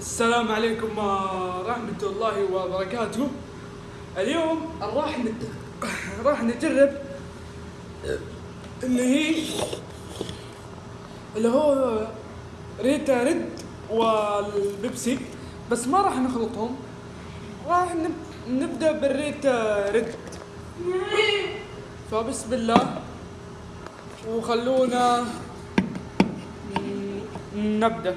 السلام عليكم ورحمة الله وبركاته. اليوم راح نت... راح نجرب اللي هي اللي هو Rita Red والبيبسي. بس ما راح نخلطهم. راح نب... نبدأ بال Rita Red. فبسم الله. وخلونا نبدأ.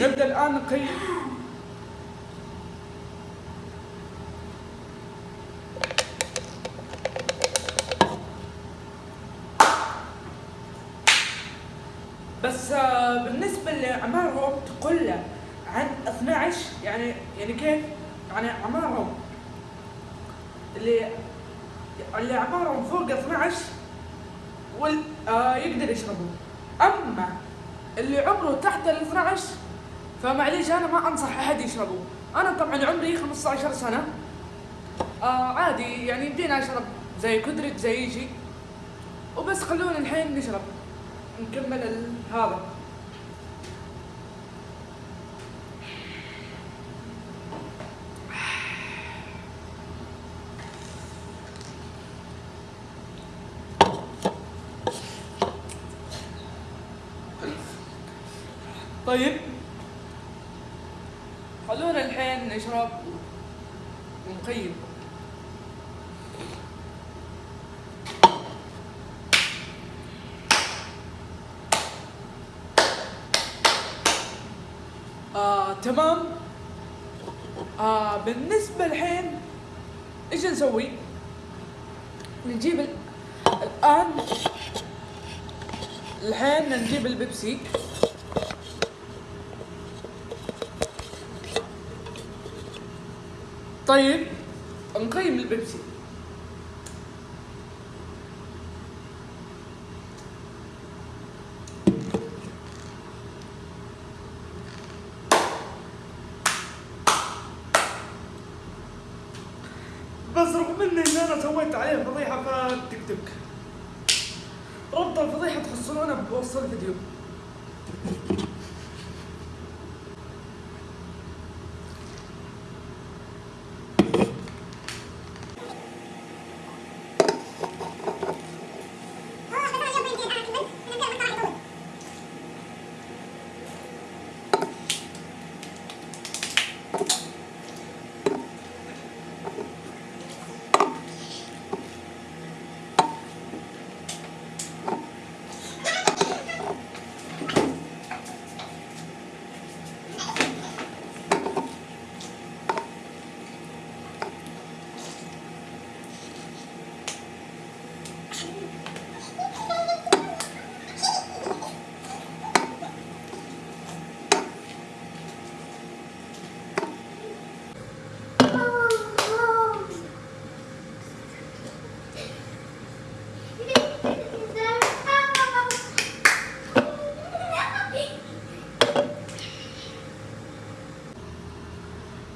نبدأ الآن نقيم بس آه، بالنسبة لأعمارهم تقل عن 12 يعني يعني كيف؟ يعني أعمارهم اللي اللي أعمارهم فوق 12 وال آه يقدر يشربوا أما اللي عمره تحت ال 12 فمعليش أنا ما أنصح أحد يشربوا أنا طبعا عمري 15 سنة. آه عادي يعني يمدينا أشرب زي كدرك زي شيء وبس خلونا الحين نشرب نكمل هذا. طيب. خلونا الحين نشرب ونقيم. آه تمام. آه بالنسبة الحين إيش نسوي؟ نجيب ال... الآن الحين نجيب البيبسي. طيب نقيم البيبسي. بس رغم إني إن أنا سويت عليه فضيحة في التيك توك ربط الفضيحة تحصلونها بوصل الفيديو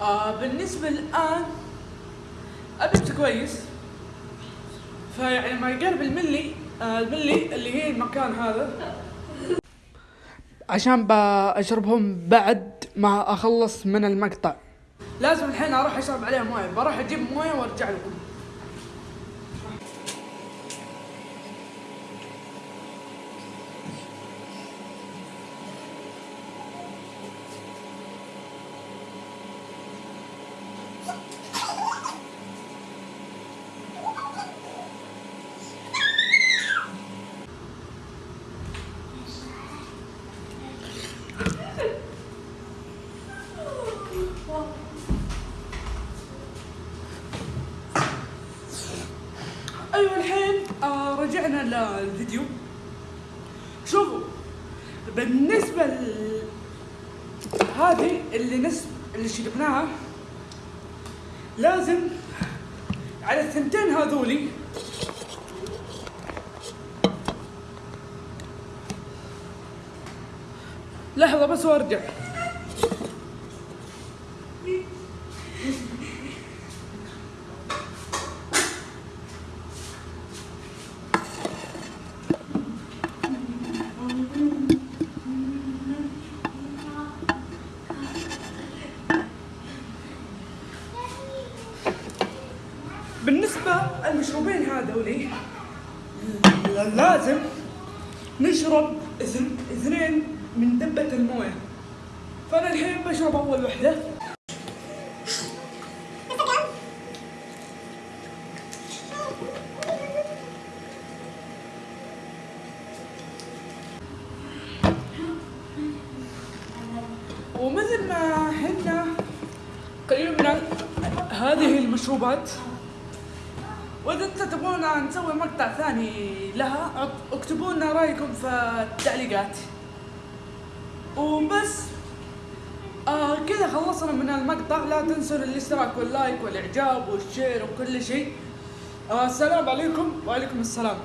آه بالنسبة الآن أبيت كويس. فيعني ما يقرب الملي آه الملي اللي هي المكان هذا. عشان بشربهم بعد ما أخلص من المقطع. لازم الحين أروح أشرب عليها موية بروح أجيب موية وأرجع لكم. أيوه الحين آه رجعنا للفيديو. شوفوا بالنسبة ل... هذه اللي نسب اللي شربناها لازم على الثنتين هذولي لحظة بس وأرجع. المشروبين هذولي لازم نشرب اثن- اثنين من دبة الموية. فأنا الحين بشرب أول وحدة. ومثل ما حنا ال- هذه المشروبات وإذا أنت تبغونا نسوي مقطع ثاني لها أك- اكتبوا لنا رأيكم في التعليقات. وبس آه كذا خلصنا من المقطع. لا تنسوا الاشتراك واللايك والإعجاب والشير وكل شيء. آه السلام عليكم. وعليكم السلام.